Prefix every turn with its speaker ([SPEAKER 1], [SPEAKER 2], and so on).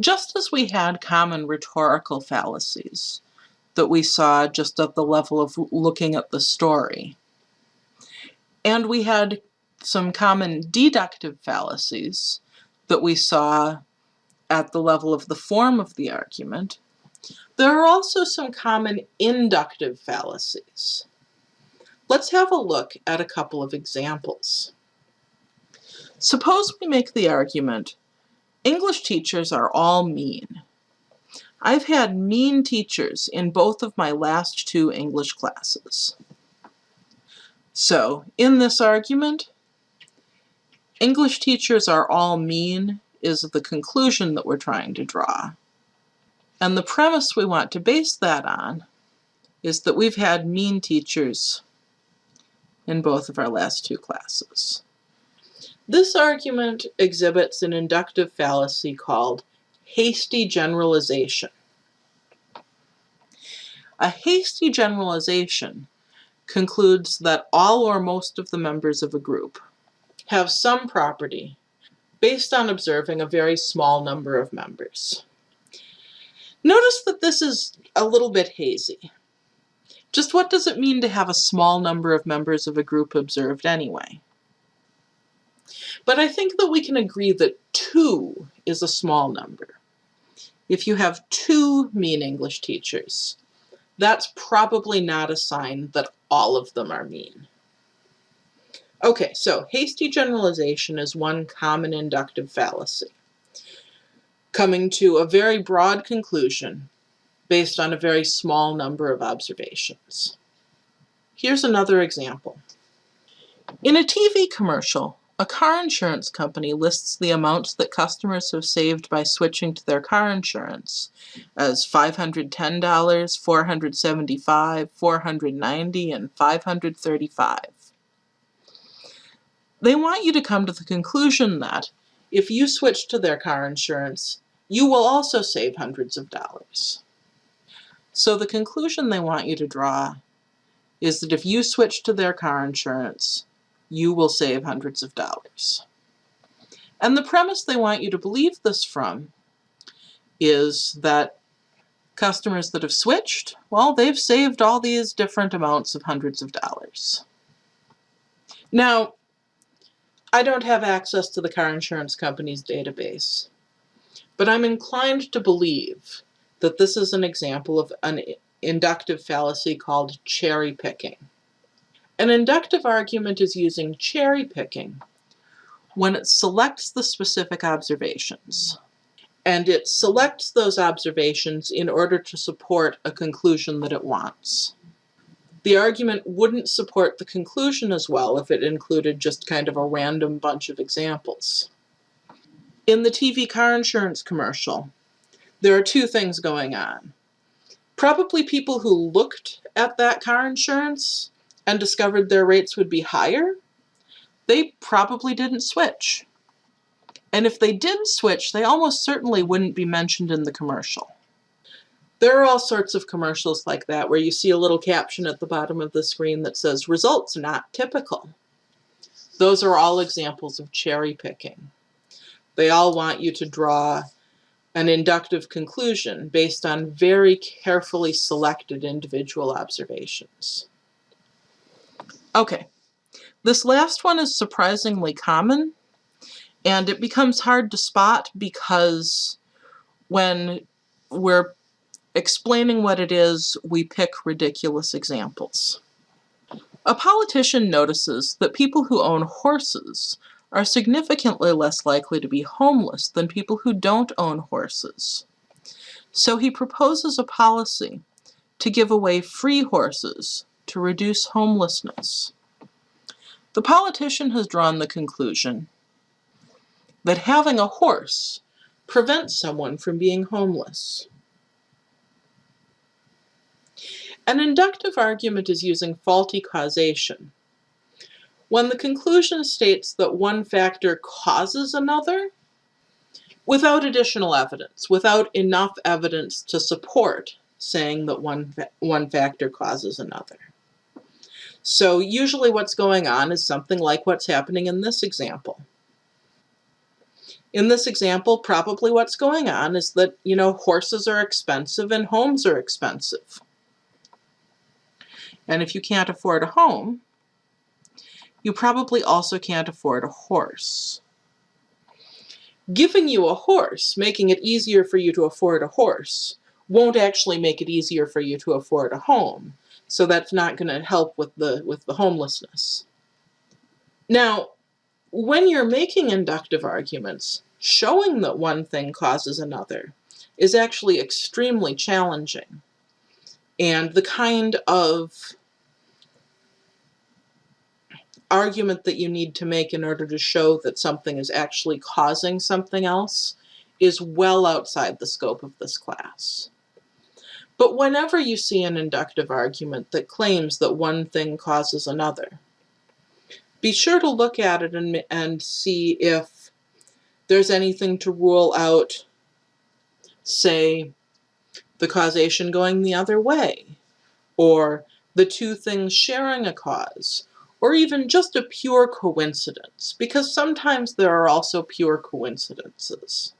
[SPEAKER 1] Just as we had common rhetorical fallacies that we saw just at the level of looking at the story, and we had some common deductive fallacies that we saw at the level of the form of the argument, there are also some common inductive fallacies. Let's have a look at a couple of examples. Suppose we make the argument, English teachers are all mean. I've had mean teachers in both of my last two English classes. So, in this argument, English teachers are all mean is the conclusion that we're trying to draw. And the premise we want to base that on is that we've had mean teachers in both of our last two classes. This argument exhibits an inductive fallacy called hasty generalization. A hasty generalization concludes that all or most of the members of a group have some property based on observing a very small number of members. Notice that this is a little bit hazy. Just what does it mean to have a small number of members of a group observed anyway? But I think that we can agree that 2 is a small number. If you have two mean English teachers, that's probably not a sign that all of them are mean. Okay, so hasty generalization is one common inductive fallacy, coming to a very broad conclusion based on a very small number of observations. Here's another example. In a TV commercial, a car insurance company lists the amounts that customers have saved by switching to their car insurance as $510, $475, $490, and $535 they want you to come to the conclusion that if you switch to their car insurance, you will also save hundreds of dollars. So the conclusion they want you to draw is that if you switch to their car insurance, you will save hundreds of dollars. And the premise they want you to believe this from is that customers that have switched, well, they've saved all these different amounts of hundreds of dollars. Now, I don't have access to the car insurance company's database, but I'm inclined to believe that this is an example of an inductive fallacy called cherry picking. An inductive argument is using cherry picking when it selects the specific observations. And it selects those observations in order to support a conclusion that it wants the argument wouldn't support the conclusion as well if it included just kind of a random bunch of examples. In the TV car insurance commercial, there are two things going on. Probably people who looked at that car insurance and discovered their rates would be higher, they probably didn't switch. And if they did switch, they almost certainly wouldn't be mentioned in the commercial. There are all sorts of commercials like that where you see a little caption at the bottom of the screen that says, results not typical. Those are all examples of cherry picking. They all want you to draw an inductive conclusion based on very carefully selected individual observations. Okay, this last one is surprisingly common, and it becomes hard to spot because when we're Explaining what it is, we pick ridiculous examples. A politician notices that people who own horses are significantly less likely to be homeless than people who don't own horses. So he proposes a policy to give away free horses to reduce homelessness. The politician has drawn the conclusion that having a horse prevents someone from being homeless. An inductive argument is using faulty causation. When the conclusion states that one factor causes another, without additional evidence, without enough evidence to support saying that one, one factor causes another. So usually what's going on is something like what's happening in this example. In this example, probably what's going on is that, you know, horses are expensive and homes are expensive. And if you can't afford a home, you probably also can't afford a horse. Giving you a horse, making it easier for you to afford a horse, won't actually make it easier for you to afford a home. So that's not going to help with the with the homelessness. Now, when you're making inductive arguments, showing that one thing causes another is actually extremely challenging. And the kind of argument that you need to make in order to show that something is actually causing something else is well outside the scope of this class. But whenever you see an inductive argument that claims that one thing causes another, be sure to look at it and, and see if there's anything to rule out, say, the causation going the other way, or the two things sharing a cause, or even just a pure coincidence, because sometimes there are also pure coincidences.